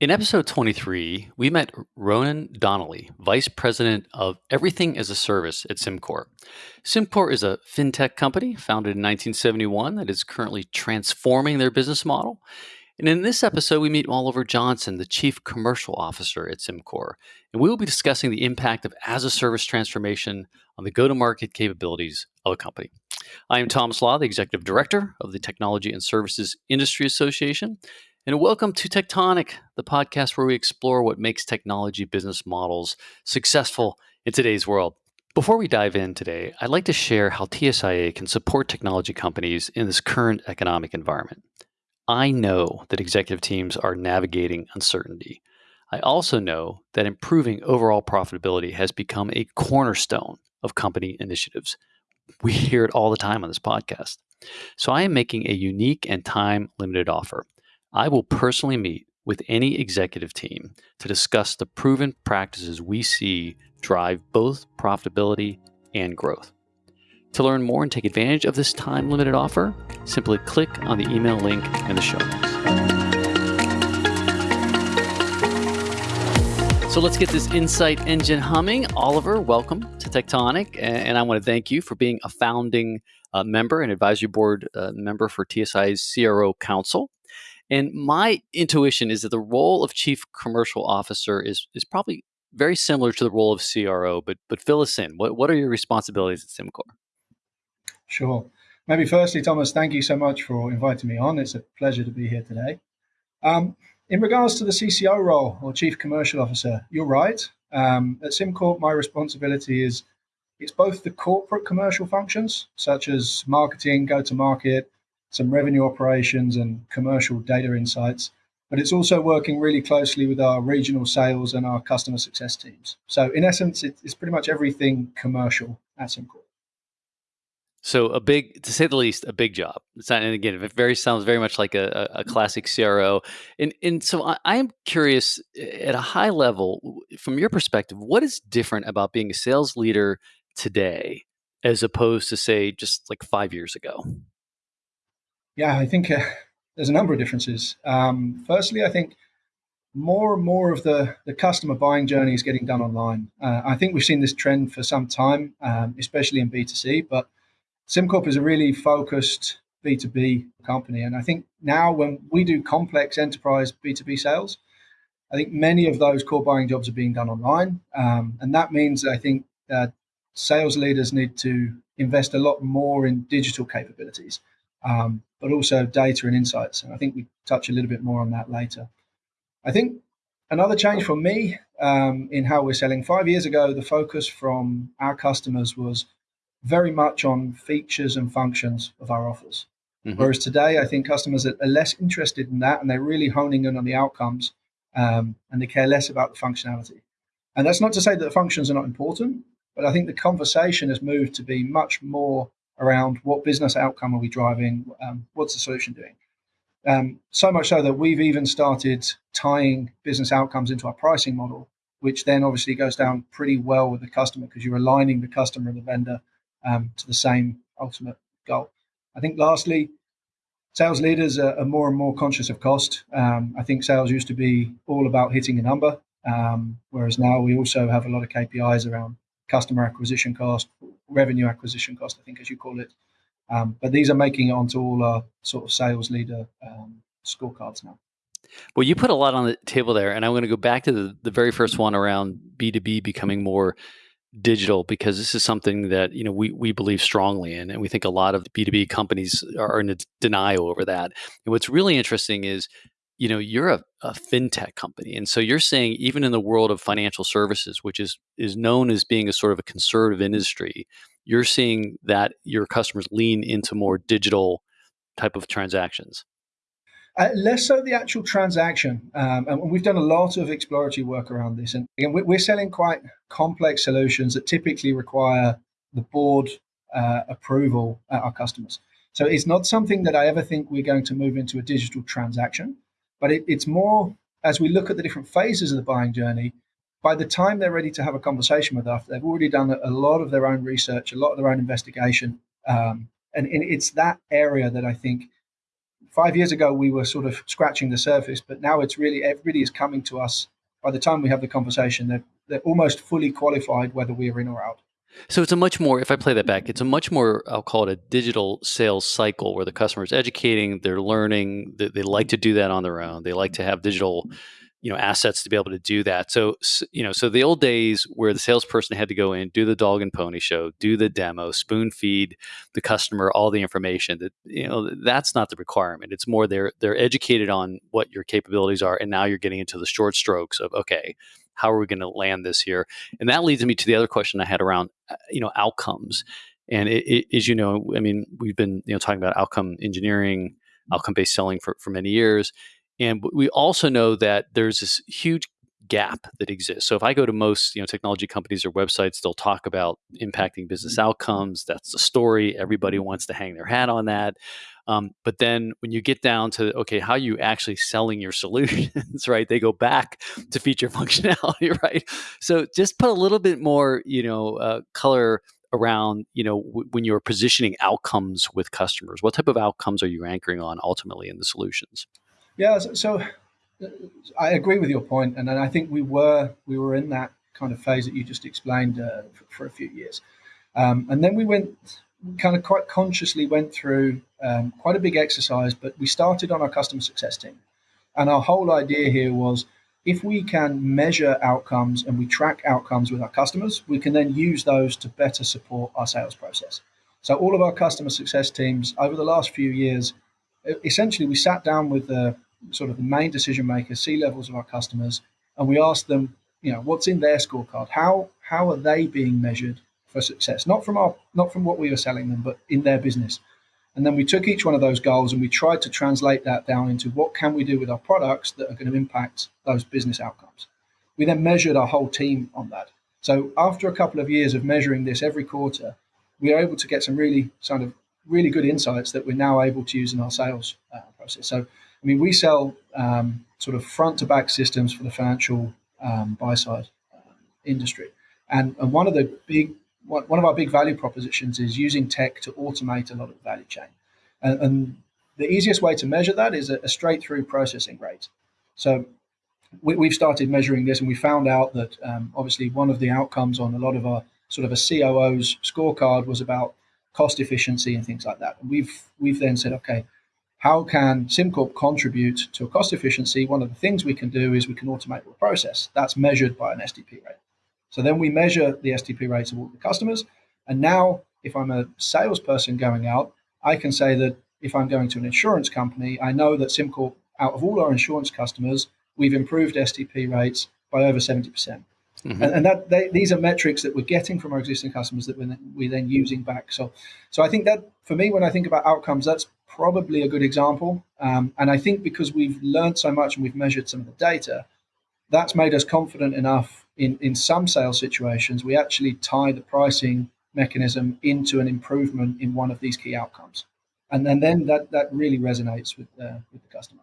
In episode 23, we met Ronan Donnelly, Vice President of Everything as a Service at SimCorp. SimCorp is a fintech company founded in 1971 that is currently transforming their business model. And in this episode, we meet Oliver Johnson, the Chief Commercial Officer at SimCorp. And we will be discussing the impact of as a service transformation on the go to market capabilities of a company. I am Thomas Lah, the Executive Director of the Technology and Services Industry Association. And welcome to TECHtonic, the podcast where we explore what makes technology business models successful in today's world. Before we dive in today, I'd like to share how TSIA can support technology companies in this current economic environment. I know that executive teams are navigating uncertainty. I also know that improving overall profitability has become a cornerstone of company initiatives. We hear it all the time on this podcast. So I am making a unique and time limited offer. I will personally meet with any executive team to discuss the proven practices we see drive both profitability and growth. To learn more and take advantage of this time limited offer, simply click on the email link in the show notes. So let's get this insight engine humming. Oliver, welcome to TECHtonic. And I want to thank you for being a founding uh, member and advisory board uh, member for TSI's CRO Council. And my intuition is that the role of chief commercial officer is is probably very similar to the role of CRO, but but fill us in. What what are your responsibilities at SimCorp? Sure. Maybe firstly, Thomas, thank you so much for inviting me on. It's a pleasure to be here today. Um, in regards to the CCO role or Chief Commercial Officer, you're right. Um, at SimCorp, my responsibility is it's both the corporate commercial functions, such as marketing, go to market, some revenue operations and commercial data insights. But it's also working really closely with our regional sales and our customer success teams. So, in essence, it's pretty much everything commercial at SimCorp. So a big, to say the least, a big job. It's not, and again, it very sounds very much like a, a classic CRO. And and so I, I, am curious, eh, at a high level, from your perspective, what is different about being a sales leader today as opposed to say just like five years ago? Yeah, I think uh, there's a number of differences. Um, firstly, I think more and more of the, the customer buying journey is getting done online. Uh, I think we've seen this trend for some time, um, especially in B2C, but SimCorp is a really focused B2B company. And I think now when we do complex enterprise B2B sales, I think many of those core buying jobs are being done online. Um, and that means I think that sales leaders need to invest a lot more in digital capabilities um, but also data and insights. And I think we touch a little bit more on that later. I think another change for me um, in how we're selling five years ago, the focus from our customers was very much on features and functions of our offers. Mm-hmm. Whereas today, I think customers are, less interested in that and they're really honing in on the outcomes um, and they care less about the functionality. And that's not to say that the functions are not important, but I think the conversation has moved to be much more around what business outcome are we driving, um, what's the solution doing. Um, so much so that we've even started tying business outcomes into our pricing model, which then obviously goes down pretty well with the customer because you're aligning the customer and the vendor um, to the same ultimate goal. I think lastly, sales leaders are, more and more conscious of cost. Um, I think sales used to be all about hitting a number, um, whereas now we also have a lot of KPIs around customer acquisition cost, revenue acquisition cost, I think, as you call it. Um, but these are making it onto all our sort of sales leader um, scorecards now. Well, you put a lot on the table there, and I'm going to go back to the, the very first one around B2B becoming more digital because this is something that you know we, we believe strongly in and we think a lot of b2b companies are in denial over that and what's really interesting is you know you're a, a, fintech company and so you're saying even in the world of financial services which is is known as being a sort of a conservative industry you're seeing that your customers lean into more digital type of transactions? Uh, less so the actual transaction um, and we've done a lot of exploratory work around this and again we're selling quite complex solutions that typically require the board uh, approval at our customers. So it's not something that i ever think we're going to move into a digital transaction but it, it's more as we look at the different phases of the buying journey, by the time they're ready to have a conversation with us, they've already done a, lot of their own research, a lot of their own investigation. Um, and, and, it's that area that I think five years ago we were sort of scratching the surface, but now it's really everybody is coming to us. By the time we have the conversation, they're they're almost fully qualified whether we are in or out. So it's a much more, if I play that back, it's a much more, I'll call it a digital sales cycle where the customer is educating, they're learning, they, they like to do that on their own. They like to have digital you know assets to be able to do that so you know so the old days where the salesperson had to go in do the dog and pony show do the demo spoon feed the customer all the information that you know that's not the requirement it's more they're they're educated on what your capabilities are and now you're getting into the short strokes of okay how are we going to land this year? and that leads me to the other question i had around uh, you know outcomes and it, it, as you know i mean we've been you know talking about outcome engineering outcome based selling for, for many years and we also know that there's this huge gap that exists. So if I go to most you know technology companies or websites, they'll talk about impacting business mm-hmm. outcomes. That's the story. Everybody wants to hang their hat on that. Um, but then when you get down to okay, how you actually selling your solutions, right? They go back to feature functionality, right? So just put a little bit more, you know, uh, color around you know when you're positioning outcomes with customers. What type of outcomes are you anchoring on ultimately in the solutions? Yeah, so, so I agree with your point, and I think we were we were in that kind of phase that you just explained uh, for, for, a few years, um, and then we went kind of quite consciously went through um, quite a big exercise, but we started on our customer success team, and our whole idea here was if we can measure outcomes and we track outcomes with our customers, we can then use those to better support our sales process. So all of our customer success teams over the last few years, essentially, we sat down with the sort of the main decision makers, C levels of our customers, and we asked them, you know, what's in their scorecard? How how are they being measured for success? Not from our not from what we were selling them, but in their business. And then we took each one of those goals and we tried to translate that down into what can we do with our products that are going to impact those business outcomes. We then measured our whole team on that. So after a couple of years of measuring this every quarter, we were able to get some really sort of really good insights that we're now able to use in our sales uh, process. So I mean, we sell um, sort of front to back systems for the financial um, buy side uh, industry, and, and one of the big one of our big value propositions is using tech to automate a lot of the value chain, and, and the easiest way to measure that is a, a straight through processing rate. So we, have started measuring this, and we found out that um, obviously one of the outcomes on a lot of our sort of a COO's scorecard was about cost efficiency and things like that. And we've we've then said, okay, how can SimCorp contribute to a cost efficiency? One of the things we can do is we can automate the process. That's measured by an STP rate. So then we measure the STP rates of all the customers. And now, if I'm a salesperson going out, I can say that if I'm going to an insurance company, I know that SimCorp, out of all our insurance customers, we've improved STP rates by over 70%. Mm-hmm. And, and, that they, these are metrics that we're getting from our existing customers that we're, we're then using back. So, so I think that for me, when I think about outcomes, that's probably a good example. Um, and I think because we've learned so much and we've measured some of the data, that's made us confident enough in, in some sales situations, we actually tie the pricing mechanism into an improvement in one of these key outcomes. And then, then that, that really resonates with, uh, with the customer.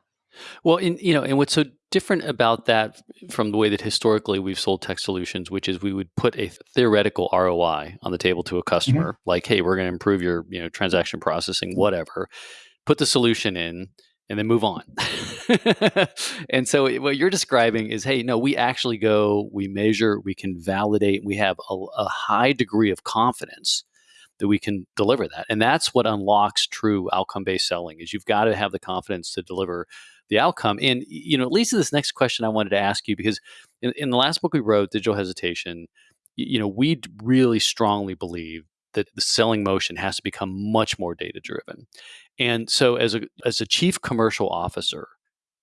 Well, in, you know, and what's so different about that from the way that historically we've sold tech solutions, which is we would put a theoretical ROI on the table to a customer, mm-hmm. like, "Hey, we're going to improve your, you know, transaction processing, whatever." put the solution in, and then move on. and so what you're describing is, hey, no, we actually go, we measure, we can validate, we have a, a high degree of confidence that we can deliver that. And that's what unlocks true outcome-based selling is you've got to have the confidence to deliver the outcome. And you know, at least this next question I wanted to ask you because in, in the last book we wrote, Digital Hesitation, you know, we really strongly believe that the selling motion has to become much more data driven. And so, as a as a chief commercial officer,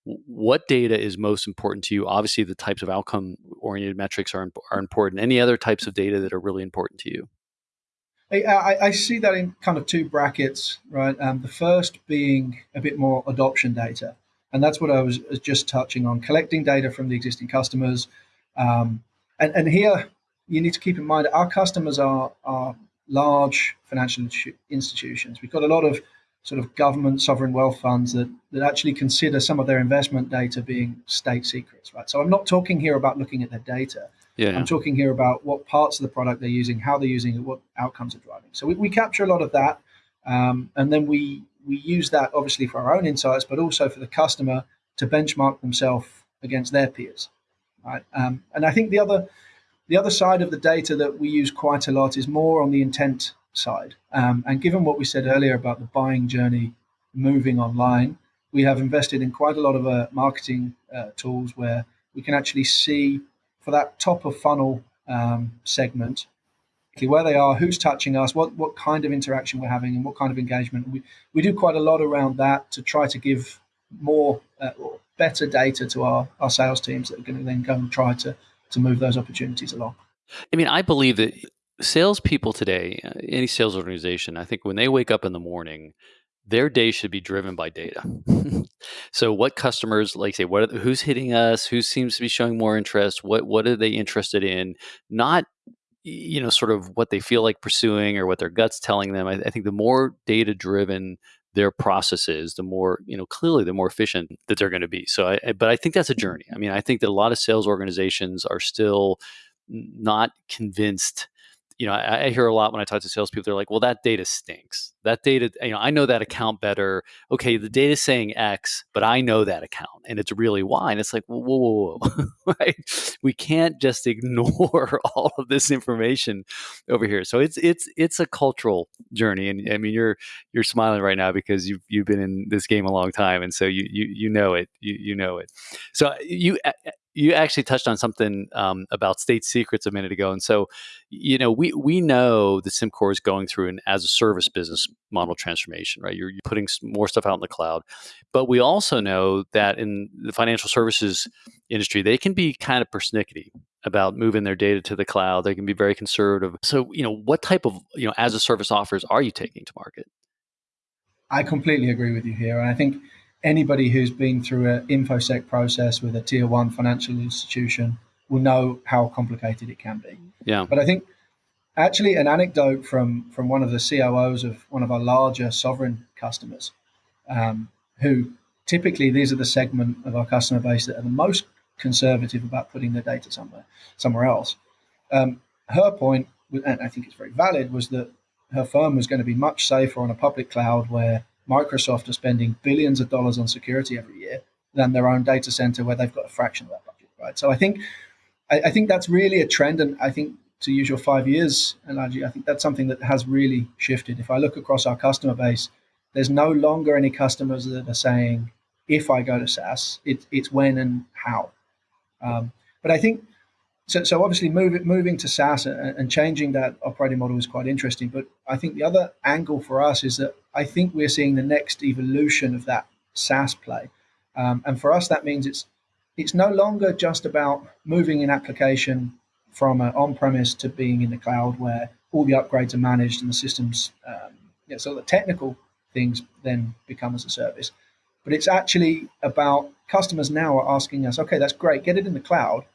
what data is most important to you? Obviously, the types of outcome oriented metrics are are important. Any other types of data that are really important to you? I, I see that in kind of two brackets, right? Um, the first being a bit more adoption data, and that's what I was, just touching on: collecting data from the existing customers. Um, and, and here, you need to keep in mind our customers are are large financial institutions. We've got a lot of sort of government sovereign wealth funds that, that actually consider some of their investment data being state secrets, right? So I'm not talking here about looking at their data. Yeah. I'm talking here about what parts of the product they're using, how they're using it, what outcomes are driving. So we, we capture a lot of that. Um, and then we we use that obviously for our own insights, but also for the customer to benchmark themselves against their peers. Right? Um, and I think the other the other side of the data that we use quite a lot is more on the intent side. Um, and given what we said earlier about the buying journey moving online, we have invested in quite a lot of uh, marketing uh, tools where we can actually see for that top of funnel um, segment where they are, who's touching us, what what kind of interaction we're having, and what kind of engagement. We we do quite a lot around that to try to give more uh, better data to our, our sales teams that are going to then go and try to to move those opportunities along. I mean, I believe that salespeople today, uh, any sales organization, I think when they wake up in the morning, their day should be driven by data. so, what customers, like say, what are, who's hitting us? Who seems to be showing more interest? What what are they interested in? Not you know sort of what they feel like pursuing or what their guts telling them. I, I think the more data driven their processes, the more you know clearly the more efficient that they're going to be. So, I, but I think that's a journey. I mean, I think that a lot of sales organizations are still not convinced you know, I, I, hear a lot when I talk to salespeople. They're like, "Well, that data stinks. That data, you know, I know that account better. Okay, the data's saying X, but I know that account, and it's really Y." And it's like, whoa, whoa, whoa, right? We can't just ignore all of this information over here. So it's it's it's a cultural journey, and I mean, you're you're smiling right now because you've you've been in this game a long time, and so you you you know it. You you know it. So you you actually touched on something um, about state secrets a minute ago, and so you know we we know that SimCorp is going through an as a service business model transformation, right? You're, you're putting more stuff out in the cloud, but we also know that in the financial services industry, they can be kind of persnickety about moving their data to the cloud. They can be very conservative. So you know what type of you know as a service offers are you taking to market? I completely agree with you here, and I think anybody who's been through an infosec process with a tier one financial institution will know how complicated it can be. Yeah. But I think actually an anecdote from from one of the COOs of one of our larger sovereign customers, um, who typically these are the segment of our customer base that are the most conservative about putting their data somewhere somewhere else. Um, her point, and I think it's very valid, was that her firm was going to be much safer on a public cloud where Microsoft are spending billions of dollars on security every year than their own data center where they've got a fraction of that budget, right? So I think I, I think that's really a trend, and I think to use your five years analogy, I think that's something that has really shifted. If I look across our customer base, there's no longer any customers that are saying, if I go to SaaS, it, it's when and how. Um, but I think so, so obviously move, moving to SaaS and, and, changing that operating model is quite interesting. But I think the other angle for us is that I think we're seeing the next evolution of that SaaS play. Um, and for us, that means it's it's no longer just about moving an application from on-premise to being in the cloud, where all the upgrades are managed and the systems, um, yeah, so the technical things then become as a service. But it's actually about customers now are asking us, okay, that's great, get it in the cloud,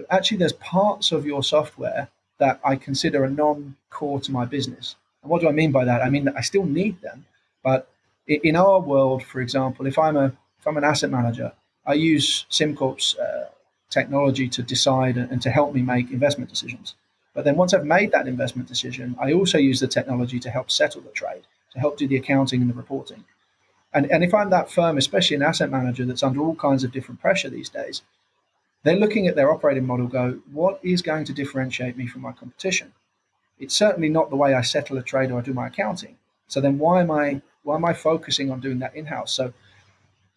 but actually there's parts of your software that I consider a non-core to my business. And what do I mean by that? I mean that I still need them, but in our world, for example, if I'm a if I'm an asset manager, I use SimCorp's uh, technology to decide and to help me make investment decisions. But then once I've made that investment decision, I also use the technology to help settle the trade, to help do the accounting and the reporting. And, and if I'm that firm, especially an asset manager that's under all kinds of different pressure these days, they're looking at their operating model, go, what is going to differentiate me from my competition? It's certainly not the way I settle a trade or I do my accounting. So then why am I why am I focusing on doing that in-house? So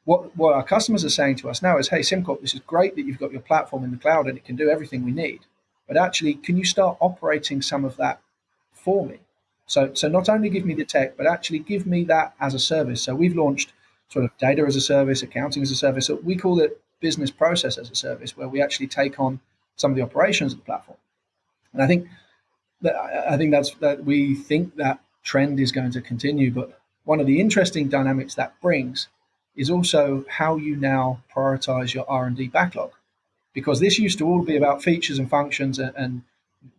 what, what our customers are saying to us now is, hey, SimCorp, this is great that you've got your platform in the cloud and it can do everything we need. But actually, can you start operating some of that for me? So, so not only give me the tech, but actually give me that as a service. So we've launched sort of data as a service, accounting as a service. So we call it business process as a service, where we actually take on some of the operations of the platform. And I think that I think that's that we think that trend is going to continue. But one of the interesting dynamics that brings is also how you now prioritize your R&D backlog. Because this used to all be about features and functions and, and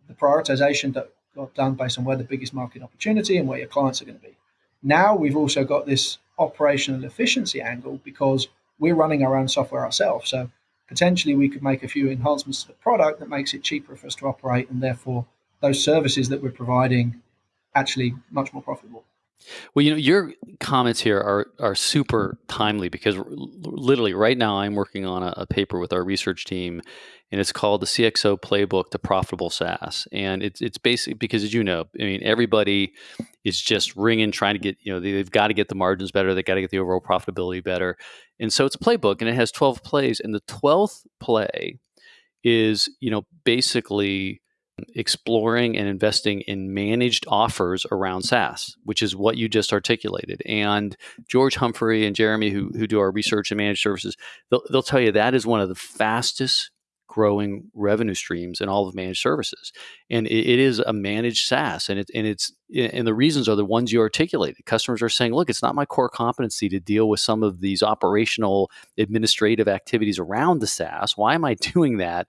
the prioritization that got done based on where the biggest market opportunity and where your clients are going to be. Now we've also got this operational efficiency angle because we're running our own software ourselves. So potentially we could make a few enhancements to the product that makes it cheaper for us to operate and therefore those services that we're providing actually much more profitable. Well, you know, your comments here are are super timely because literally right now I'm working on a, a, paper with our research team, and it's called the CXO Playbook to Profitable SaaS, and it's it's basically because as you know, I mean, everybody is just ringing trying to get you know they, have got to get the margins better, they got to get the overall profitability better, and so it's a playbook and it has 12 plays, and the 12th play is you know basically exploring and investing in managed offers around SaaS, which is what you just articulated. And George Humphrey and Jeremy, who, who do our research and managed services, they'll, they'll tell you that is one of the fastest growing revenue streams in all of managed services. And it, it is a managed SaaS. And, it, and it's and the reasons are the ones you articulated. Customers are saying, look, it's not my core competency to deal with some of these operational administrative activities around the SaaS. Why am I doing that?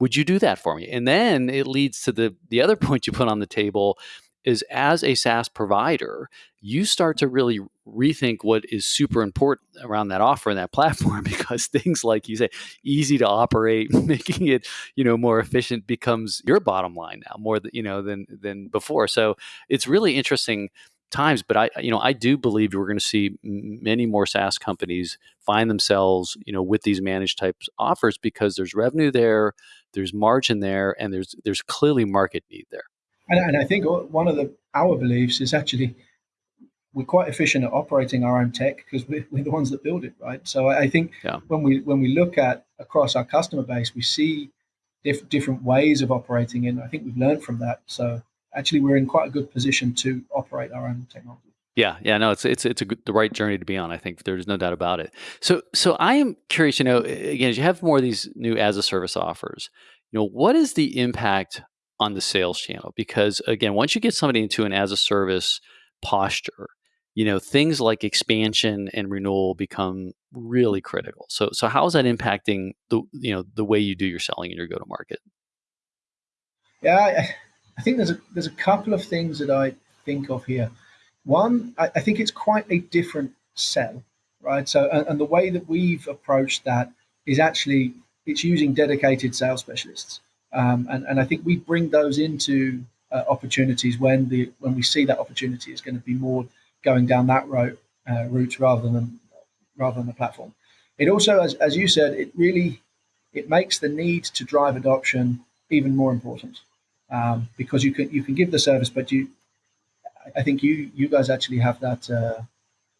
would you do that for me? And then it leads to the the other point you put on the table is as a SaaS provider, you start to really rethink what is super important around that offer and that platform because things like you say easy to operate, making it, you know, more efficient becomes your bottom line now more than, you know, than than before. So it's really interesting times but i you know i do believe we're going to see many more saas companies find themselves you know with these managed types offers because there's revenue there there's margin there, and there's there's clearly market need there. And, and I think one of the our beliefs is actually we're quite efficient at operating our own tech because we're, we're, the ones that build it, right? So I think yeah. when we when we look at across our customer base, we see diff- different ways of operating, and I think we've learned from that. So actually, we're in quite a good position to operate our own technology. Yeah, yeah, no, it's it's it's a good, the right journey to be on. I think there's no doubt about it. So so I am curious. You know, again, as you have more of these new as a service offers, you know, what is the impact on the sales channel? Because again, once you get somebody into an as a service posture, you know, things like expansion and renewal become really critical. So so how is that impacting the you know the way you do your selling and your go to market? Yeah, I, I think there's a there's a couple of things that I think of here. One, I, I think it's quite a different sell, right? So, and, and the way that we've approached that is actually it's using dedicated sales specialists, um, and and I think we bring those into uh, opportunities when the when we see that opportunity is going to be more going down that route uh, route rather than rather than the platform. It also, as, as you said, it really it makes the need to drive adoption even more important um, because you can you can give the service, but you I think you you guys actually have that uh,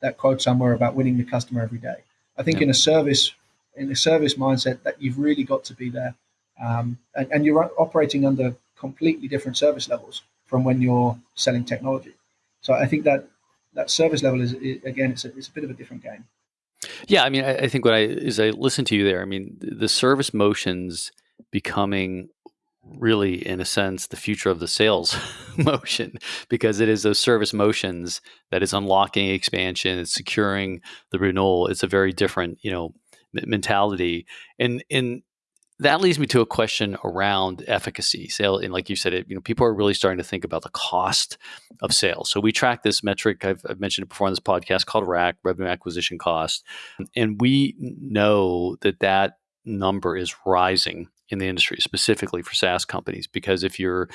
that quote somewhere about winning the customer every day. I think yeah. in a service in a service mindset that you've really got to be there, um, and, and, you're operating under completely different service levels from when you're selling technology. So I think that that service level is, is again it's a, it's a bit of a different game. Yeah, I mean, I, I think what I is I listen to you there. I mean, the service motions becoming really, in a sense, the future of the sales motion because it is those service motions that is unlocking expansion, it's securing the renewal. It's a very different, you know, mentality, and and that leads me to a question around efficacy. Sale and like you said it you know people are really starting to think about the cost of sales so we track this metric i've, I've mentioned it before on this podcast called RAC revenue acquisition cost. And we know that that number is rising in the industry, specifically for SaaS companies, because if your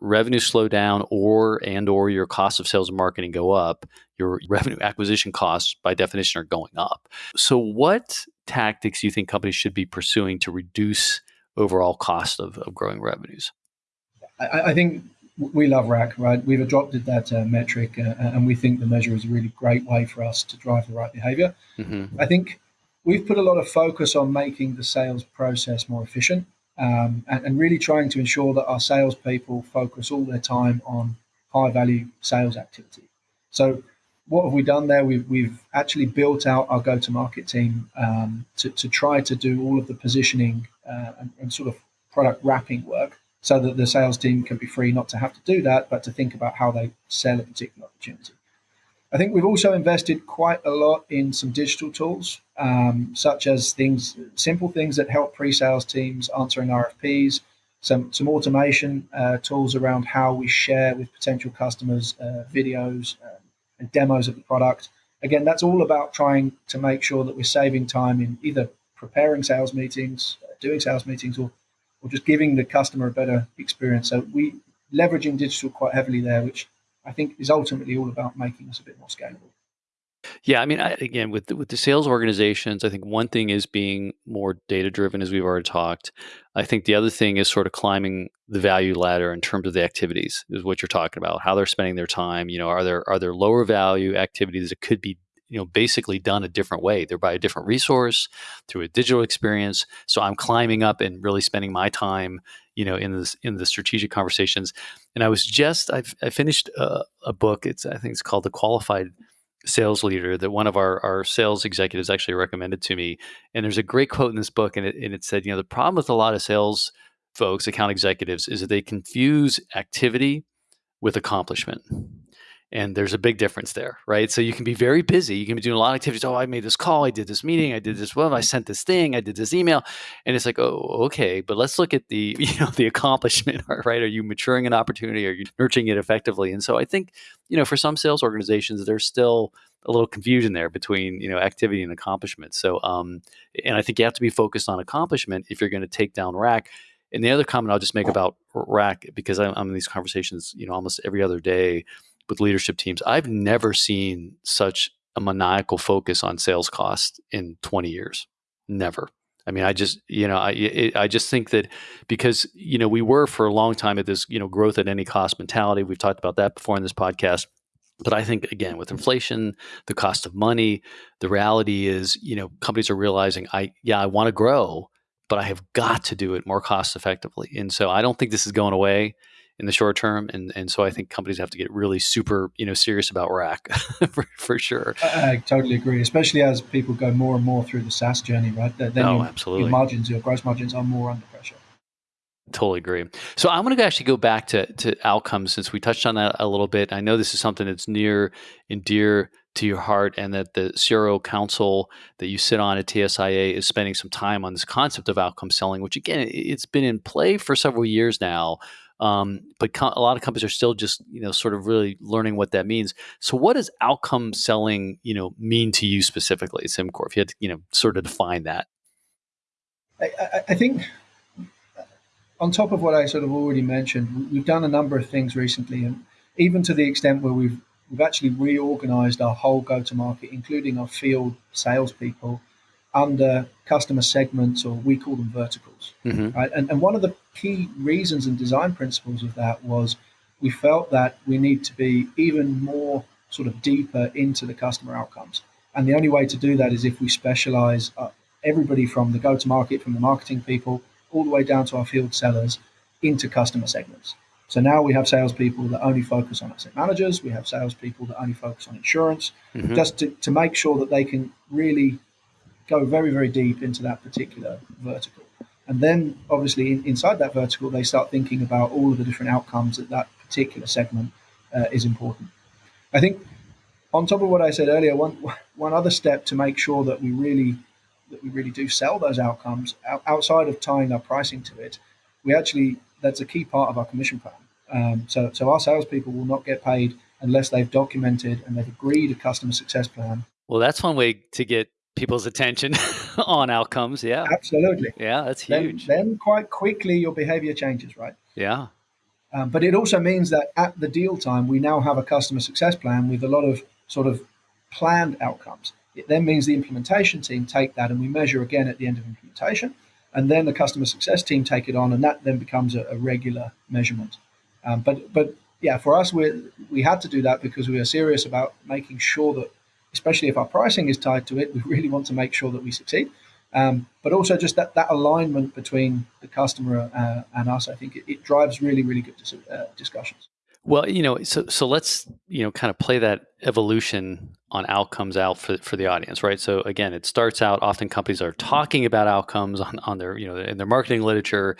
revenue slow down or and or your cost of sales and marketing go up, your revenue acquisition costs by definition are going up. So what tactics you think companies should be pursuing to reduce overall cost of, of growing revenues? I, I think we love RAC, right? We've adopted that uh, metric, uh, and we think the measure is a really great way for us to drive the right behavior. Mm-hmm. I think we've put a lot of focus on making the sales process more efficient um, and, and, really trying to ensure that our salespeople focus all their time on high value sales activity. So, what have we done there? We've, we've actually built out our go to market team um, to, to try to do all of the positioning uh, and, and sort of product wrapping work so that the sales team can be free not to have to do that, but to think about how they sell a particular opportunity. I think we've also invested quite a lot in some digital tools, um, such as things, simple things that help pre-sales teams answering RFPs, some some automation uh, tools around how we share with potential customers uh, videos uh, and demos of the product. Again, that's all about trying to make sure that we're saving time in either preparing sales meetings, doing sales meetings, or or just giving the customer a better experience. So we leveraging digital quite heavily there, which I think is ultimately all about making us a bit more scalable. Yeah, I mean, I, again, with the, with the sales organizations, I think one thing is being more data driven, as we've already talked. I think the other thing is sort of climbing the value ladder in terms of the activities, is what you're talking about. How they're spending their time. You know, are there are there lower value activities that could be you know basically done a different way they're by a different resource through a digital experience so i'm climbing up and really spending my time you know in this in the strategic conversations and i was just I've, i finished a, a book it's i think it's called the qualified sales leader that one of our, our sales executives actually recommended to me. And there's a great quote in this book, and it, and it said, you know, the problem with a lot of sales folks, account executives, is that they confuse activity with accomplishment. And there's a big difference there, right? So you can be very busy. You can be doing a lot of activities. Oh, I made this call. I did this meeting. I did this. Well, I sent this thing. I did this email. And it's like, oh, okay. But let's look at the, you know, the accomplishment, right? Are you maturing an opportunity? Are you nurturing it effectively? And so I think, you know, for some sales organizations, there's still a little confusion there between, you know, activity and accomplishment. So, um, and I think you have to be focused on accomplishment if you're going to take down RAC. And the other comment I'll just make about RAC because I'm, I'm in these conversations, you know, almost every other day with leadership teams. I've never seen such a maniacal focus on sales cost in 20 years. Never. I mean, I just, you know, I, I just think that because, you know, we were for a long time at this, you know, growth at any cost mentality. We've talked about that before in this podcast. But I think, again, with inflation, the cost of money, the reality is, you know, companies are realizing, I, yeah, I want to grow, but I have got to do it more cost effectively. And so I don't think this is going away in the short term. And and so I think companies have to get really super you know serious about RAC for, for sure. I, I, totally agree, especially as people go more and more through the SaaS journey, right? Then oh, your, absolutely. your margins, your gross margins are more under pressure. Totally agree. So I want to actually go back to, to outcomes since we touched on that a little bit. I know this is something that's near and dear to your heart, and that the CRO Council that you sit on at TSIA is spending some time on this concept of outcome selling, which again, it's been in play for several years now. Um, but a lot of companies are still just you know sort of really learning what that means. So, what does outcome selling you know mean to you specifically, SimCorp? If you had to you know sort of define that. I, I think on top of what I sort of already mentioned, we've done a number of things recently, and even to the extent where we've we've actually reorganized our whole go-to-market, including our field salespeople, under customer segments, or we call them verticals. Mm-hmm. Right? And, and one of the key reasons and design principles of that was we felt that we need to be even more sort of deeper into the customer outcomes. And the only way to do that is if we specialize uh, everybody from the go-to-market, from the marketing people, all the way down to our field sellers into customer segments. So now we have salespeople that only focus on asset managers. We have salespeople that only focus on insurance, mm-hmm. just to, to make sure that they can really go very, very deep into that particular vertical. And then, obviously, inside that vertical, they start thinking about all of the different outcomes that that particular segment uh, is important. I think, on top of what I said earlier, one one other step to make sure that we really that we really do sell those outcomes outside of tying our pricing to it, we actually that's a key part of our commission plan. Um, so, so our salespeople will not get paid unless they've documented and they've agreed a customer success plan. Well, that's one way to get people's attention on outcomes. Yeah, absolutely. Yeah, that's huge. Then, then quite quickly your behavior changes, right? Yeah. Um, but it also means that at the deal time, we now have a customer success plan with a lot of sort of planned outcomes. It then means the implementation team take that and we measure again at the end of implementation. And then the customer success team take it on, and that then becomes a, a regular measurement. Um, but but yeah, for us, we we had to do that because we are serious about making sure that, especially if our pricing is tied to it, we really want to make sure that we succeed. Um, but also just that, that alignment between the customer uh, and us, I think it, it, drives really, really good dis- uh, discussions. Well, you know, so so let's you know kind of play that evolution on outcomes out for, for the audience, right? So again, it starts out often companies are talking about outcomes on, on their you know in their marketing literature,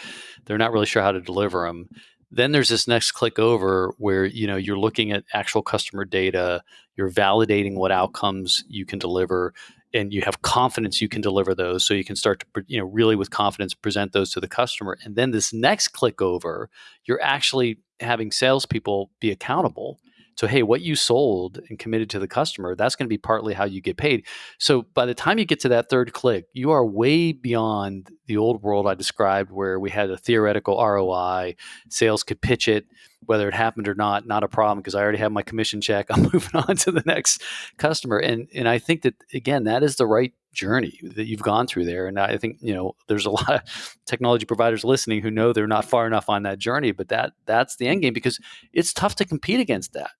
they're not really sure how to deliver them. Then there's this next click over where you know you're looking at actual customer data, you're validating what outcomes you can deliver, and you have confidence you can deliver those so you can start to you know really with confidence present those to the customer. And then this next click over you're actually having salespeople be accountable So, hey, what you sold and committed to the customer, that's going to be partly how you get paid. So, by the time you get to that third click, you are way beyond the old world I described where we had a theoretical ROI, sales could pitch it, whether it happened or not, not a problem because I already have my commission check. I'm moving on to the next customer. And and I think that again, that is the right journey that you've gone through there. And I think, you know, there's a lot of technology providers listening who know they're not far enough on that journey, but that that's the end game because it's tough to compete against that.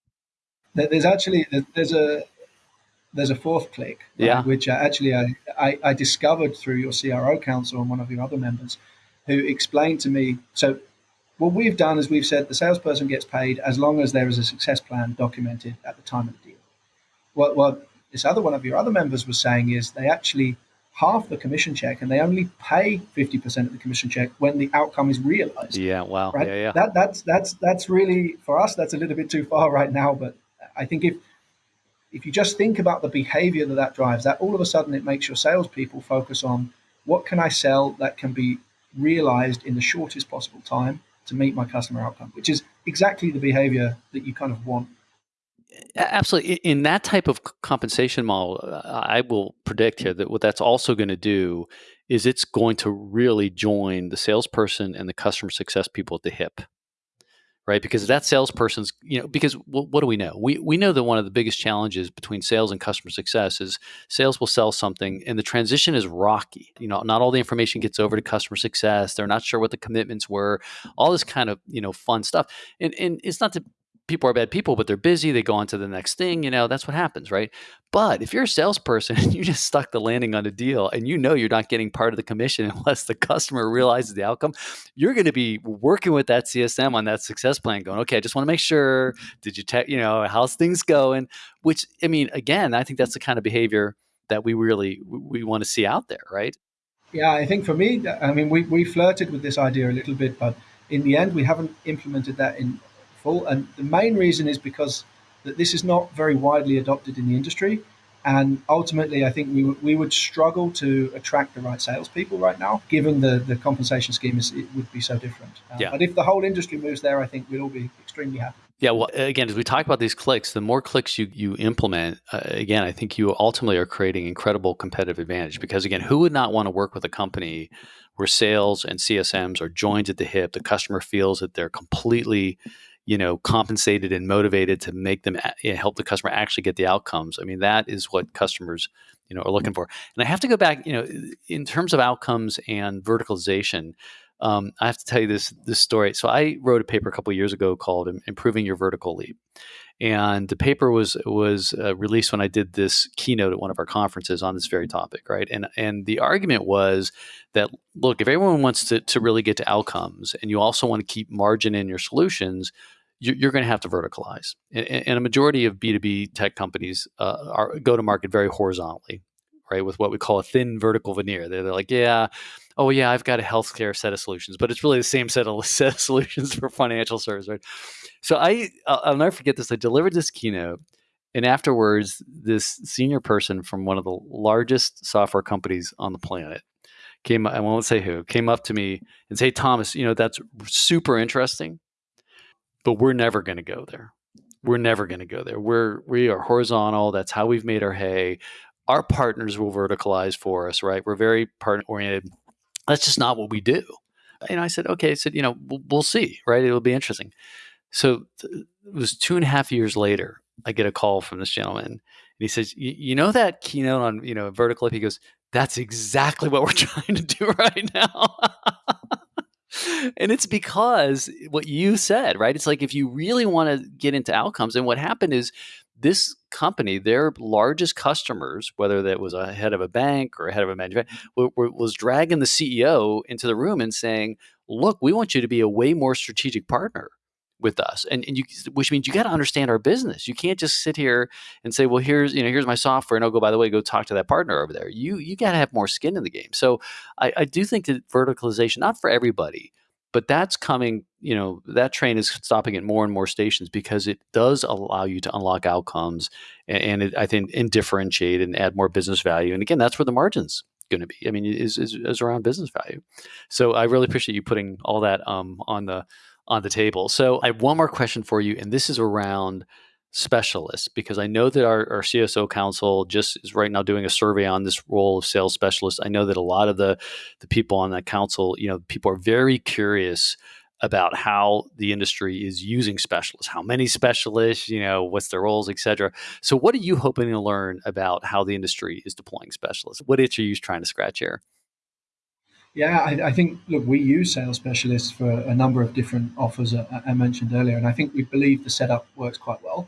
There's actually there's a there's a fourth click, right, yeah. which uh, actually I, I, I discovered through your CRO council and one of your other members, who explained to me. So what we've done is we've said the salesperson gets paid as long as there is a success plan documented at the time of the deal. What, what this other one of your other members was saying is they actually half the commission check and they only pay 50% of the commission check when the outcome is realized. Yeah, wow. Right? Yeah, yeah. That, that's, that's, that's really, for us, that's a little bit too far right now. But I think if, if you just think about the behavior that that drives, that all of a sudden it makes your salespeople focus on what can I sell that can be realized in the shortest possible time to meet my customer outcome, which is exactly the behavior that you kind of want. Absolutely. In that type of compensation model, uh, I will predict here that what that's also going to do is it's going to really join the salesperson and the customer success people at the hip right? Because that salesperson's, you know, because what, what do we know? We we know that one of the biggest challenges between sales and customer success is sales will sell something and the transition is rocky. You know, not all the information gets over to customer success. They're not sure what the commitments were. All this kind of you know fun stuff, and and it's not to people are bad people, but they're busy. They go on to the next thing. You know, that's what happens, right? But if you're a salesperson and you just stuck the landing on a deal and you know you're not getting part of the commission unless the customer realizes the outcome, you're going to be working with that CSM on that success plan, going, okay, I just want to make sure, did you, te- you know, how's things going? Which, I mean, again, I think that's the kind of behavior that we really we want to see out there, right? Yeah, I think for me, I mean, we, we flirted with this idea a little bit, but in the end, we haven't implemented that in And the main reason is because that this is not very widely adopted in the industry. And ultimately, I think we, we would struggle to attract the right salespeople right now, given the, the compensation scheme is, it would be so different. Uh, yeah. But if the whole industry moves there, I think we'd all be extremely happy. Yeah, well, again, as we talk about these clicks, the more clicks you, you implement, uh, again, I think you ultimately are creating incredible competitive advantage because, again, who would not want to work with a company where sales and CSMs are joined at the hip? The customer feels that they're completely you know compensated and motivated to make them you know, help the customer actually get the outcomes. I mean that is what customers you know are looking for. And i have to go back you know in terms of outcomes and verticalization um, i have to tell you this this story. So i wrote a paper a couple years ago called improving your vertical leap. And the paper was was uh, released when I did this keynote at one of our conferences on this very topic, right? And and the argument was that look, if everyone wants to to really get to outcomes, and you also want to keep margin in your solutions, you're going to have to verticalize. And, a majority of B2B tech companies uh, are go to market very horizontally, right? With what we call a thin vertical veneer. They're, like, yeah, oh yeah, I've got a healthcare set of solutions, but it's really the same set of set of solutions for financial service, right? So I, I'll, I'll never forget this. I delivered this keynote, and afterwards, this senior person from one of the largest software companies on the planet came. I won't say who came up to me and say, Thomas, you know that's super interesting but we're never going to go there. We're never going to go there. We're we are horizontal. That's how we've made our hay. Our partners will verticalize for us, right? We're very partner oriented. That's just not what we do. And I said, okay. I said, you know, we'll, we'll see, right? It'll be interesting. So it was two and a half years later. I get a call from this gentleman, and he says, "You know that keynote on you know vertical?" He goes, "That's exactly what we're trying to do right now." and it's because what you said, right? It's like if you really want to get into outcomes, and what happened is this company, their largest customers, whether that was a head of a bank or a head of a manufacturer, was dragging the CEO into the room and saying, "Look, we want you to be a way more strategic partner." with us and, and you which means you got to understand our business you can't just sit here and say well here's you know here's my software and i'll go by the way go talk to that partner over there you you got to have more skin in the game so I, I do think that verticalization not for everybody but that's coming you know that train is stopping at more and more stations because it does allow you to unlock outcomes and, and it, i think and differentiate and add more business value and again that's where the margins going to be i mean is, is, is around business value so i really appreciate you putting all that um, on the on the table. So I have one more question for you, and this is around specialists? Because I know that our, our CSO council just is right now doing a survey on this role of sales specialists. I know that a lot of the the people on that council, you know, people are very curious about how the industry is using specialists, how many specialists, you know, what's their roles, et cetera. So, what are you hoping to learn about how the industry is deploying specialists? What itch are you trying to scratch here? Yeah, I, I, think, look, we use sales specialists for a number of different offers I mentioned earlier, and I think we believe the setup works quite well.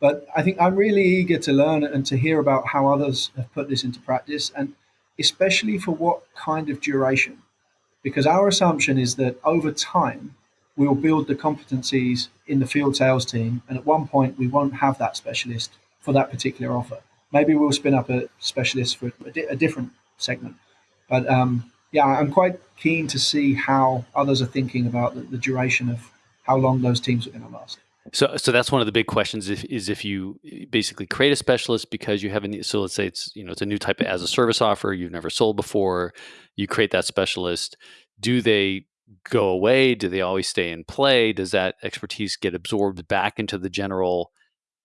But I think I'm really eager to learn and to hear about how others have put this into practice, and especially for what kind of duration. Because our assumption is that over time we'll build the competencies in the field sales team and at one point we won't have that specialist for that particular offer. Maybe we'll spin up a specialist for a, di- a different segment. But um, yeah i'm quite keen to see how others are thinking about the, the duration of how long those teams are going to last so, so that's one of the big questions. If, is if you basically create a specialist because you have a so let's say it's you know it's a new type of as a service offer you've never sold before, you create that specialist. Do they go away? Do they always stay in play? Does that expertise get absorbed back into the general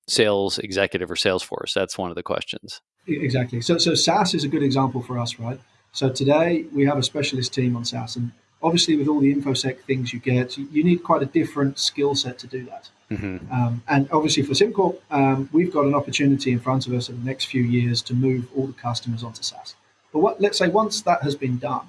sales executive or sales force? That's one of the questions. Exactly. So, so SaaS is a good example for us, right? So today we have a specialist team on SaaS, and obviously with all the infosec things you get, you need quite a different skill set to do that. Mm-hmm. Um, and obviously for SimCorp, um, we've got an opportunity in front of us in the next few years to move all the customers onto SaaS. But what, let's say once that has been done,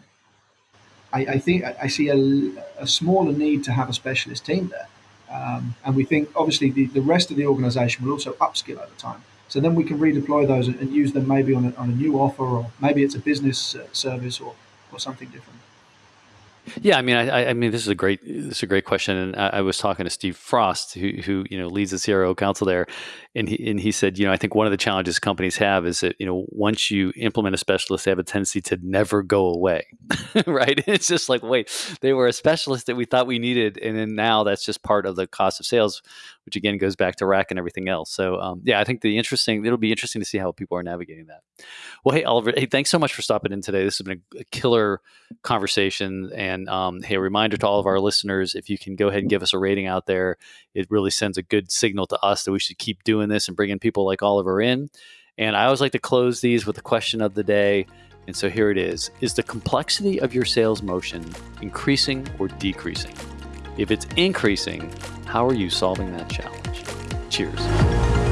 I, I think I see a, a, smaller need to have a specialist team there. Um, and we think obviously the, the rest of the organization will also upskill over time. So then we can redeploy those and, and use them maybe on a, on a new offer, or maybe it's a business uh, service or, or something different. Yeah, I mean, I, I mean, this is a great, this is a great question, and I, I, was talking to Steve Frost, who, who you know leads the CRO council there, and he and he said, you know, I think one of the challenges companies have is that you know once you implement a specialist, they have a tendency to never go away, right? It's just like, wait, they were a specialist that we thought we needed, and then now that's just part of the cost of sales, which again goes back to RAC and everything else. So um, yeah, I think the interesting, it'll be interesting to see how people are navigating that. Well, hey Oliver, hey, thanks so much for stopping in today. This has been a, a killer conversation and and um, hey, a reminder to all of our listeners if you can go ahead and give us a rating out there, it really sends a good signal to us that we should keep doing this and bringing people like Oliver in. And I always like to close these with the question of the day. And so here it is Is the complexity of your sales motion increasing or decreasing? If it's increasing, how are you solving that challenge? Cheers.